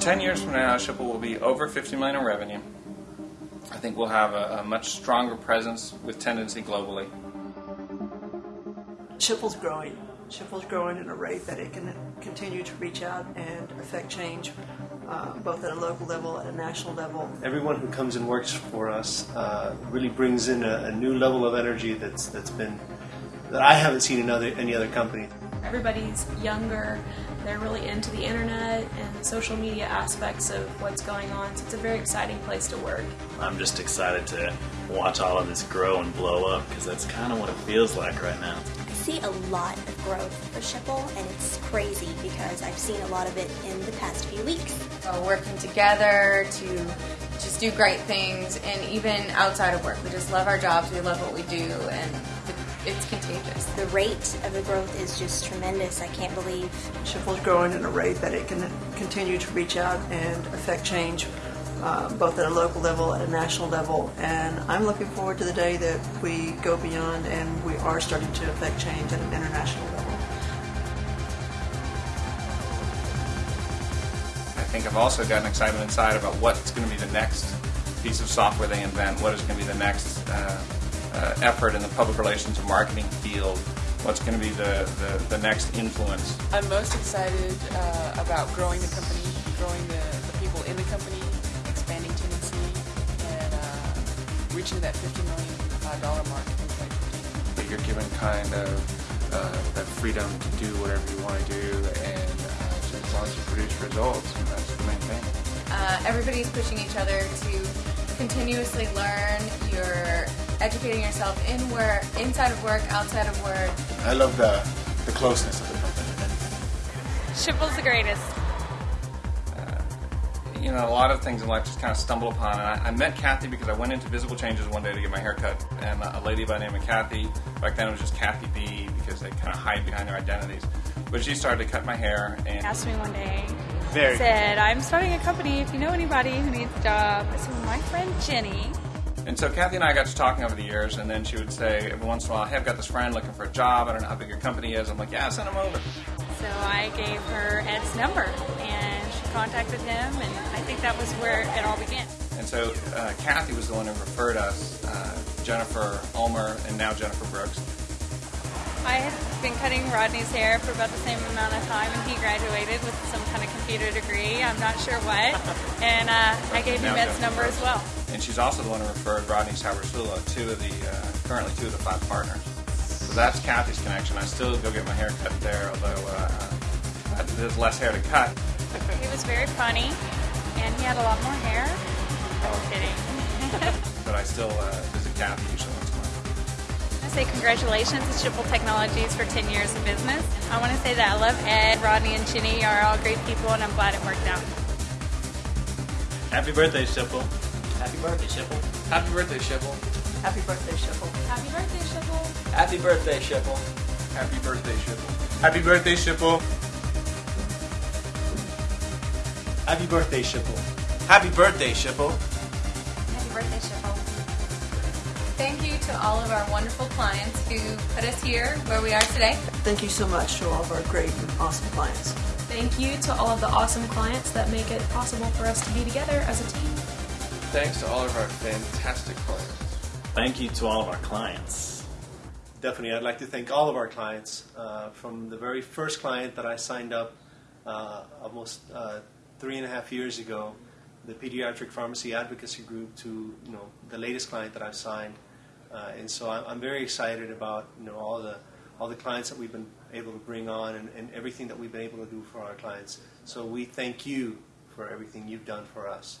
10 years from now, Schipul will be over 50 million in revenue. I think we'll have a, a much stronger presence with Tendenci globally. Schipul's growing. Schipul's growing at a rate that it can continue to reach out and affect change, uh, both at a local level and a national level. Everyone who comes and works for us uh, really brings in a, a, new level of energy that's that's been that I haven't seen in other any other company. Everybody's younger. They're really into the internet and the social media aspects of what's going on. So it's a very exciting place to work. I'm just excited to watch all of this grow and blow up because that's kind of what it feels like right now I see a lot of growth for Schipul, and it's crazy because I've seen a lot of it in the past few weeks. So working together to just do great things, and even outside of work, we just love our jobs. We love what we do, and it's contagious. The rate of the growth is just tremendous. I can't believe Schipul's growing at a rate that it can continue to reach out and affect change uh, both at a local level and a national level. And I'm looking forward to the day that we go beyond and we are starting to affect change at an international level. I think I've also gotten excitement inside about what's going to be the next piece of software they invent, what is going to be the next uh, uh, effort in the public relations and marketing field, what's going to be the, the, the, next influence. I'm most excited uh, about growing the company, growing the, the people in the company, expanding tendency and uh, reaching that $50 million mark in 2015. You're given kind of uh, that freedom to do whatever you want to do and uh, as long as you produce results, that's the main thing. Uh, everybody's pushing each other to continuously learn. You're educating yourself in work, inside of work, outside of work. I love the, the closeness of the company. Schipul's the greatest uh, you know, a lot of things in life just kind of stumble upon. And I, I, met Kathy because I went into Visible Changes one day to get my hair cut. And a lady by the name of Kathy, back then it was just Kathy B because they kind of hide behind their identities. But she started to cut my hair and asked me one day, Very said, I'm starting a company if you know anybody who needs a job. I said, my friend Jenny. And so Kathy and I got to talking over the years, and then she would say every once in a while, "Hey, I've got this friend looking for a job. I don't know how big your company is." I'm like, "Yeah, send him over." So I gave her Ed's number, and she contacted him, and I think that was where it all began. And so uh, Kathy was the one who referred us, uh, Jennifer Ulmer, and now Jennifer Brooks. I had been cutting Rodney's hair for about the same amount of time, and he graduated with some kind of computer degree. I'm not sure what. And uh, I gave him Ed's number as well. And she's also the one who referred Rodney Sabersula, two of the uh, currently two of the five partners. So that's Kathy's connection. I still go get my hair cut there, although uh, there's less hair to cut. He was very funny, and he had a lot more hair. Oh, kidding. but I still uh, visit Kathy usually once a month. I say congratulations to Schipul Technologies for 10 years of business. I want to say that I love Ed, Rodney, and Ginny are all great people, and I'm glad it worked out. Happy birthday, Schipul. Happy birthday, Schipul. Happy birthday, Schipul. Happy birthday, Schipul. Happy birthday, Schipul. Happy birthday, Schipul. Happy birthday, Schipul. Happy birthday, Schipul. Happy birthday, Schipul. Happy birthday, Schipul. Happy birthday, Schipul. Thank you to all of our wonderful clients who put us here where we are today. Thank you so much to all of our great and awesome clients. Thank you to all of the awesome clients that make it possible for us to be together as a team. Thanks to all of our fantastic clients. Thank you to all of our clients. Definitely, I'd like to thank all of our clients uh, from the very first client that I signed up uh, almost uh, three and a half years ago, the Pediatric Pharmacy Advocacy Group, to you know the latest client that I've signed, uh, and so I'm, I'm, very excited about you know all the all the clients that we've been able to bring on and, and everything that we've been able to do for our clients. So we thank you for everything you've done for us.